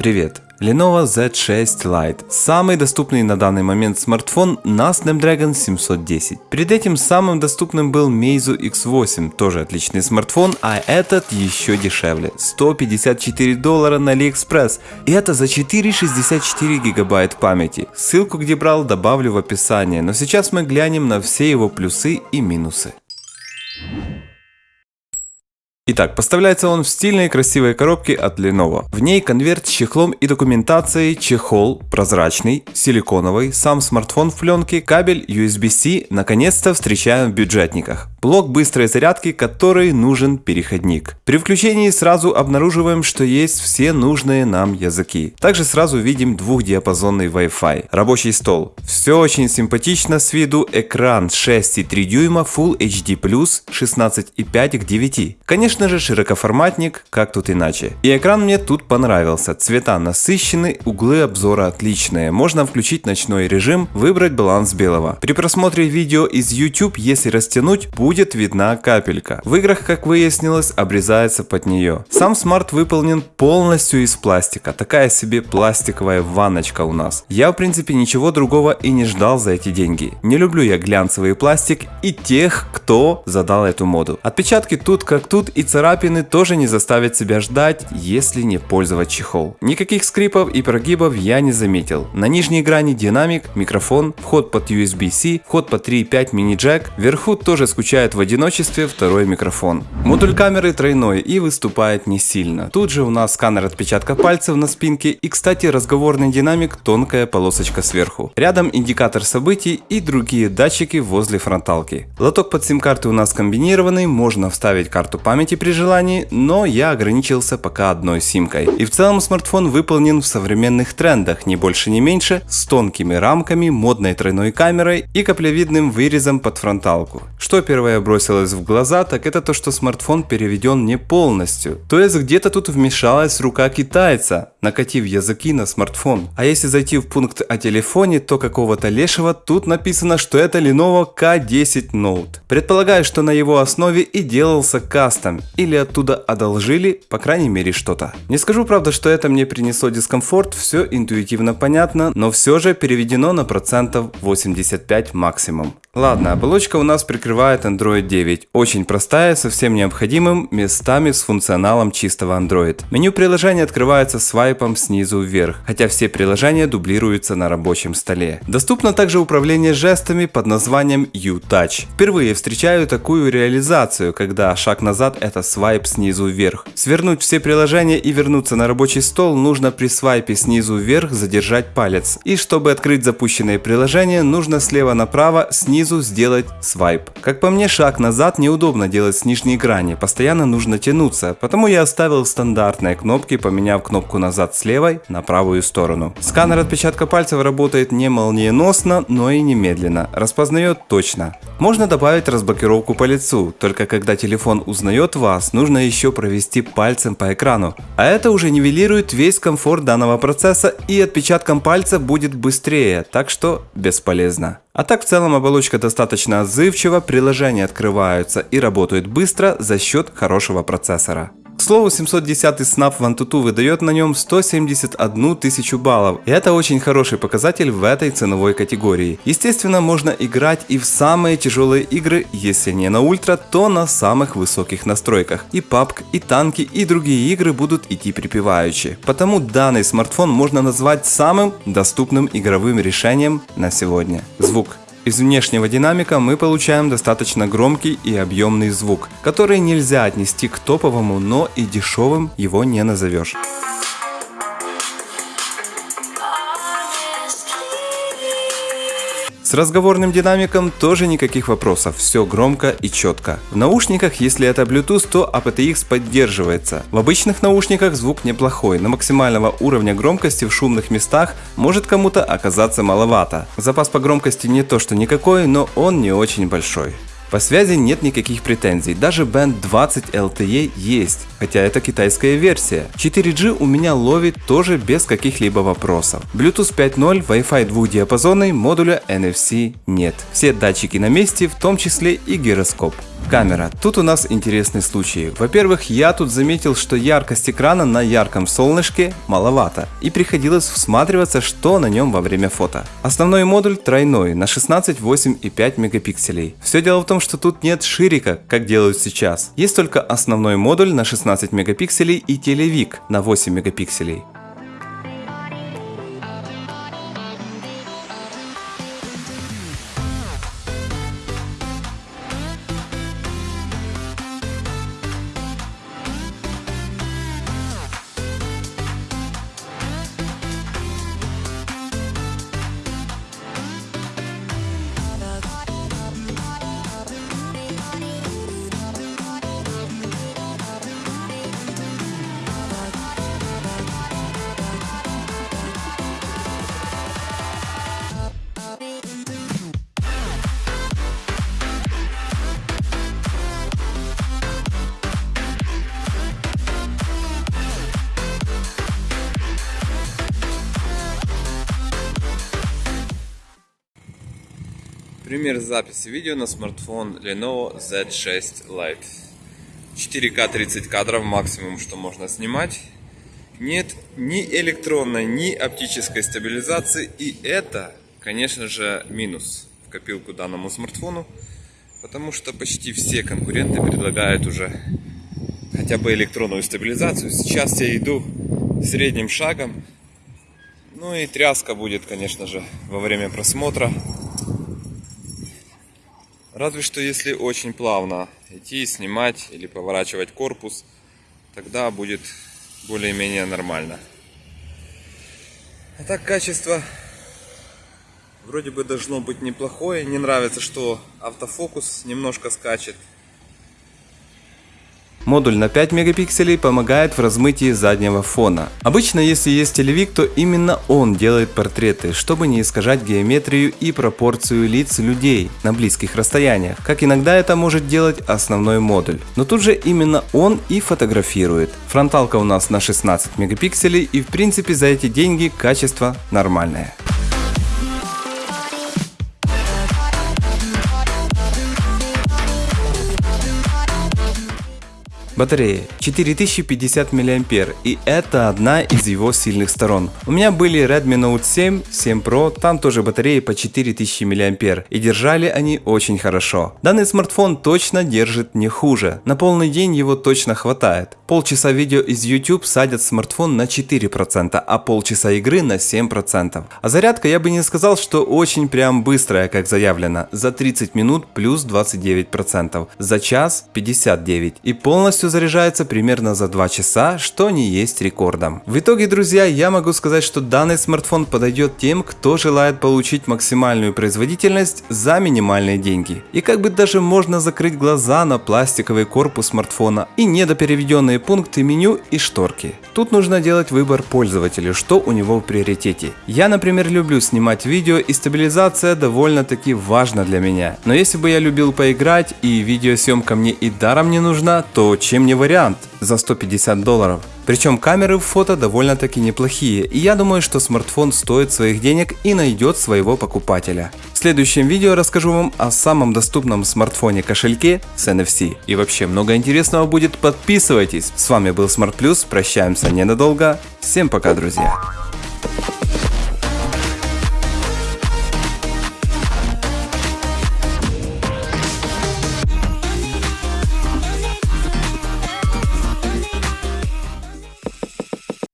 Привет! Lenovo Z6 Lite. Самый доступный на данный момент смартфон на Snapdragon 710. Перед этим самым доступным был Meizu X8, тоже отличный смартфон, а этот еще дешевле. 154 доллара на AliExpress. И это за 464 гигабайт памяти. Ссылку где брал добавлю в описание, но сейчас мы глянем на все его плюсы и минусы. Итак, поставляется он в стильной красивой коробке от Lenovo. В ней конверт с чехлом и документацией, чехол прозрачный, силиконовый, сам смартфон в пленке, кабель USB-C наконец-то встречаем в бюджетниках. Блок быстрой зарядки, который нужен переходник. При включении сразу обнаруживаем, что есть все нужные нам языки. Также сразу видим двухдиапазонный Wi-Fi. Рабочий стол. Все очень симпатично с виду. Экран 6,3 дюйма Full HD+, 16,5 к 9. Конечно же широкоформатник, как тут иначе. И экран мне тут понравился. Цвета насыщены, углы обзора отличные. Можно включить ночной режим, выбрать баланс белого. При просмотре видео из YouTube, если растянуть, будет видна капелька. В играх, как выяснилось, обрезается под нее. Сам смарт выполнен полностью из пластика. Такая себе пластиковая ванночка у нас. Я в принципе ничего другого и не ждал за эти деньги. Не люблю я глянцевый пластик и тех, кто задал эту моду. Отпечатки тут как тут и царапины тоже не заставят себя ждать, если не пользовать чехол. Никаких скрипов и прогибов я не заметил. На нижней грани динамик, микрофон, вход под USB-C, вход под 3.5 мини-джек. Вверху тоже скучает в одиночестве второй микрофон. Модуль камеры тройной и выступает не сильно. Тут же у нас сканер отпечатка пальцев на спинке и кстати разговорный динамик тонкая полосочка сверху. Рядом индикатор событий и другие датчики возле фронталки. Лоток под сим-карты у нас комбинированный, можно вставить карту памяти при желании, но я ограничился пока одной симкой. И в целом смартфон выполнен в современных трендах, не больше не меньше, с тонкими рамками, модной тройной камерой и каплевидным вырезом под фронталку. Что первое бросилось в глаза, так это то, что смартфон переведен не полностью. То есть где-то тут вмешалась рука китайца, накатив языки на смартфон. А если зайти в пункт о телефоне, то какого-то лешего тут написано, что это Lenovo K10 Note. Предполагаю, что на его основе и делался кастом, или оттуда одолжили, по крайней мере что-то. Не скажу правда, что это мне принесло дискомфорт, все интуитивно понятно, но все же переведено на процентов 85 максимум. Ладно, оболочка у нас прикрывает Android 9. Очень простая, совсем необходимым, местами с функционалом чистого Android. Меню приложения открывается свайпом снизу вверх, хотя все приложения дублируются на рабочем столе. Доступно также управление жестами под названием U-Touch. Впервые встречаю такую реализацию, когда шаг назад это свайп снизу вверх. Свернуть все приложения и вернуться на рабочий стол нужно при свайпе снизу вверх задержать палец. И чтобы открыть запущенное приложение, нужно слева направо снизу сделать свайп. Как по мне, шаг назад неудобно делать с нижней грани, постоянно нужно тянуться, потому я оставил стандартные кнопки, поменяв кнопку назад с левой на правую сторону. Сканер отпечатка пальцев работает не молниеносно, но и немедленно, распознает точно. Можно добавить разблокировку по лицу, только когда телефон узнает вас, нужно еще провести пальцем по экрану. А это уже нивелирует весь комфорт данного процесса и отпечатком пальца будет быстрее, так что бесполезно. А так в целом оболочка достаточно отзывчива, приложения открываются и работают быстро за счет хорошего процессора. К слову, 710 Snap Antutu выдает на нем 171 тысячу баллов, и это очень хороший показатель в этой ценовой категории. Естественно, можно играть и в самые тяжелые игры, если не на ультра, то на самых высоких настройках. И PUBG, и танки, и другие игры будут идти припеваючи. Потому данный смартфон можно назвать самым доступным игровым решением на сегодня. Звук. Из внешнего динамика мы получаем достаточно громкий и объемный звук, который нельзя отнести к топовому, но и дешевым его не назовешь. С разговорным динамиком тоже никаких вопросов, все громко и четко. В наушниках, если это Bluetooth, то aptX поддерживается. В обычных наушниках звук неплохой, но максимального уровня громкости в шумных местах может кому-то оказаться маловато. Запас по громкости не то что никакой, но он не очень большой. По связи нет никаких претензий, даже Band 20 LTE есть, хотя это китайская версия. 4G у меня ловит тоже без каких-либо вопросов. Bluetooth 5.0, Wi-Fi двухдиапазонный, модуля NFC нет. Все датчики на месте, в том числе и гироскоп. Камера. Тут у нас интересный случай. Во-первых, я тут заметил, что яркость экрана на ярком солнышке маловато, и приходилось всматриваться, что на нем во время фото. Основной модуль тройной на 16, 8 и 5 мегапикселей. Все дело в том, что тут нет ширика, как делают сейчас. Есть только основной модуль на 16 мегапикселей и телевик на 8 мегапикселей. Пример записи видео на смартфон Lenovo Z6 Lite. 4К 30 кадров максимум, что можно снимать. Нет ни электронной, ни оптической стабилизации. И это, конечно же, минус в копилку данному смартфону. Потому что почти все конкуренты предлагают уже хотя бы электронную стабилизацию. Сейчас я иду средним шагом. Ну и тряска будет, конечно же, во время просмотра. Разве что если очень плавно идти, снимать или поворачивать корпус, тогда будет более-менее нормально. А так качество вроде бы должно быть неплохое. Не нравится, что автофокус немножко скачет. Модуль на 5 мегапикселей помогает в размытии заднего фона. Обычно, если есть телевик, то именно он делает портреты, чтобы не искажать геометрию и пропорцию лиц людей на близких расстояниях, как иногда это может делать основной модуль. Но тут же именно он и фотографирует. Фронталка у нас на 16 мегапикселей и в принципе за эти деньги качество нормальное. Батарея 4050 мА и это одна из его сильных сторон. У меня были Redmi Note 7, 7 Pro, там тоже батареи по 4000 мА и держали они очень хорошо. Данный смартфон точно держит не хуже, на полный день его точно хватает. Полчаса видео из YouTube садят смартфон на 4%, а полчаса игры на 7%. А зарядка я бы не сказал, что очень прям быстрая, как заявлено, за 30 минут плюс 29%, за час 59% и полностью заряжается примерно за 2 часа, что не есть рекордом. В итоге, друзья, я могу сказать, что данный смартфон подойдет тем, кто желает получить максимальную производительность за минимальные деньги. И как бы даже можно закрыть глаза на пластиковый корпус смартфона и недопереведенные пункты меню и шторки. Тут нужно делать выбор пользователя, что у него в приоритете. Я, например, люблю снимать видео и стабилизация довольно-таки важна для меня. Но если бы я любил поиграть и видеосъемка мне и даром не нужна, то чем мне вариант за 150 долларов. Причем камеры в фото довольно-таки неплохие, и я думаю, что смартфон стоит своих денег и найдет своего покупателя. В следующем видео расскажу вам о самом доступном смартфоне кошельке с NFC. И вообще много интересного будет, подписывайтесь. С вами был Smart Plus, прощаемся ненадолго. Всем пока, друзья.